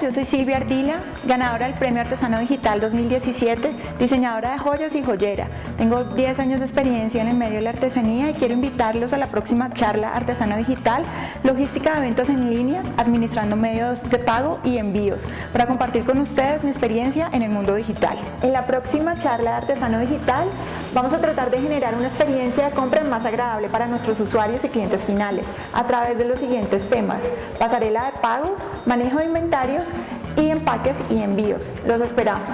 yo soy Silvia Ardila, ganadora del Premio Artesano Digital 2017, diseñadora de joyas y joyera. Tengo 10 años de experiencia en el medio de la artesanía y quiero invitarlos a la próxima charla Artesano Digital, logística de eventos en línea, administrando medios de pago y envíos, para compartir con ustedes mi experiencia en el mundo digital. En la próxima charla de Artesano Digital vamos a tratar de generar una experiencia de compra más agradable para nuestros usuarios y clientes finales, a través de los siguientes temas, pasarela de pagos, manejo de inventarios y empaques y envíos. Los esperamos.